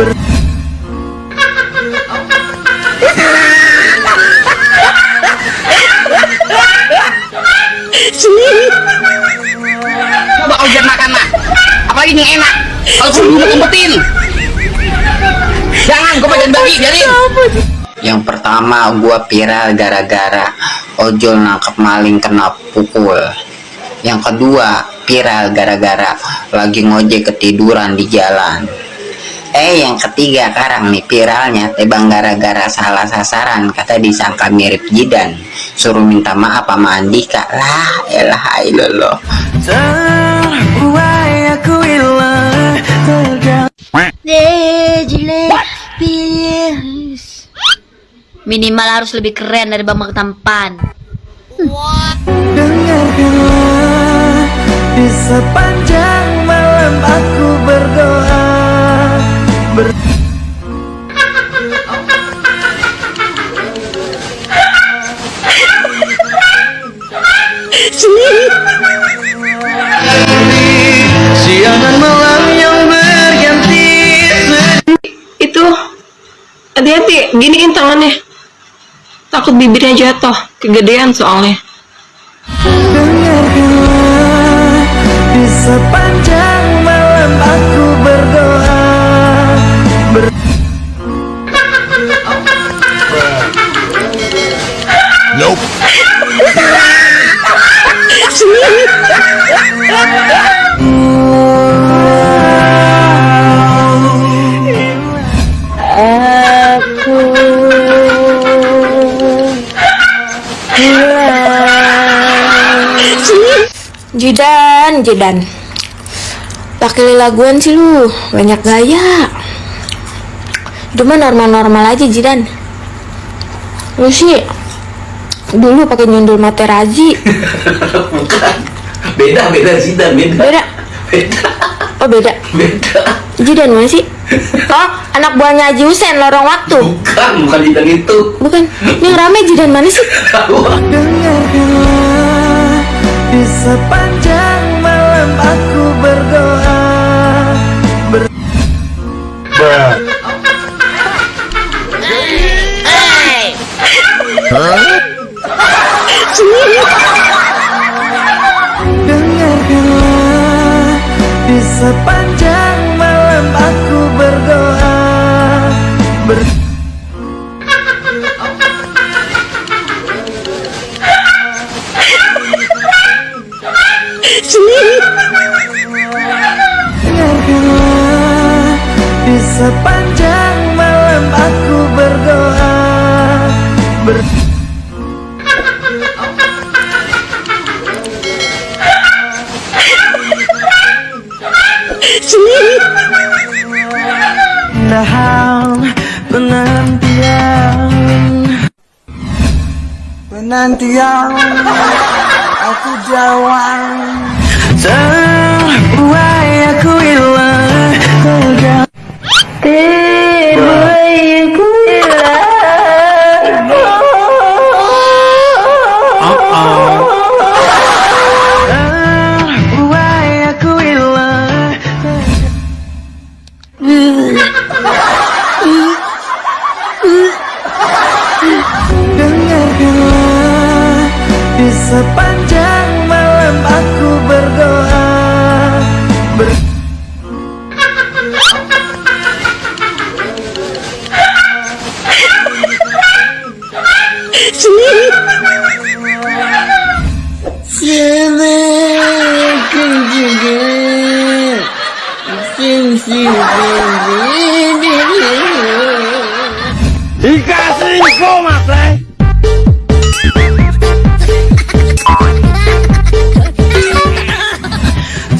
Coba kau jangan makan nak. Apalagi yang enak. Kalau kau dulu kumpetin. Jangan, kau jangan bagi, biarin. Yang pertama gua viral gara-gara ojol nangkep maling kena pukul. Yang kedua viral gara-gara lagi ngojek ketiduran di jalan. Eh yang ketiga sekarang nih viralnya tebang gara-gara salah sasaran kata disangka mirip Jidan. Suruh minta maaf sama Andika. Lah elah ilallah Terbuai aku hilang Minimal harus lebih keren dari Bambang Tampan. Dengarkanlah Di sepanjang malam aku tangannya. Takut bibirnya jatuh, kegedean soalnya. Dengarkanlah Di sepanjang malam aku berdoa ber Jidan, Jidan. Pakai laguan sih lu, banyak gaya. Itu mah normal-normal aja Jidan. Lu sih dulu pakai nyundul materazi. Bukan. Beda, beda Zidan, beda. Beda. Beda, Oh beda. beda. Jidan mana sih? Oh, anak buahnya Haji Husen lorong waktu. Bukan, bukan Zidan itu. Bukan. Yang rame Jidan mana sih? Dengarkanlah Di Dengarkanlah Di sepanjang malam aku berdoa. Ber Dengarkanlah Di sepanjang Penantian Aku jawab Terbuai aku hilang Tergantung Terbuai aku hilang Terbuai aku hilang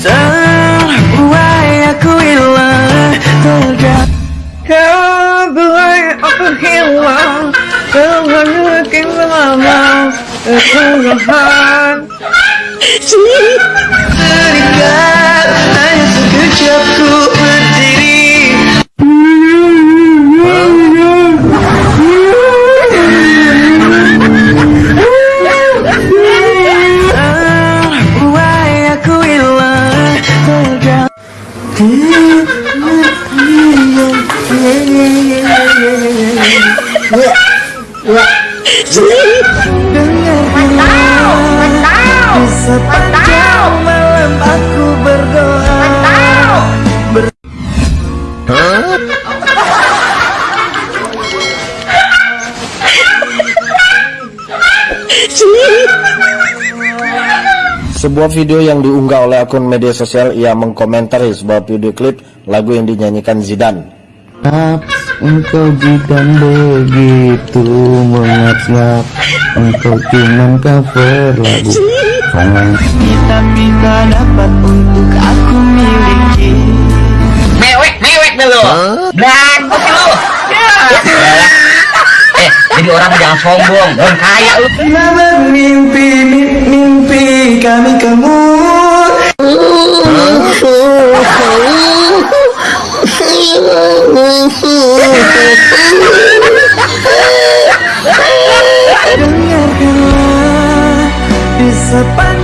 Terbuai aku hilang Tergantung Terbuai aku hilang Terbuai makin lama Kesalahan Terikat Hanya sekejap ku berdiri Sepanjang malam aku berdoa Ber Sebuah video yang diunggah oleh akun media sosial ia mengkomentari sebuah video klip lagu yang dinyanyikan Zidane. Engkau bukan begitu mengap-ngap Engkau cuman cover lagu Tapi tak dapat untuk aku miliki Mewek, mewek dulu. Bagus lu. Ya. Eh, jadi orang jangan sombong, orang kaya lu. Pernah bermimpi, mi- mimpi kami kamu Dengarkanlah Di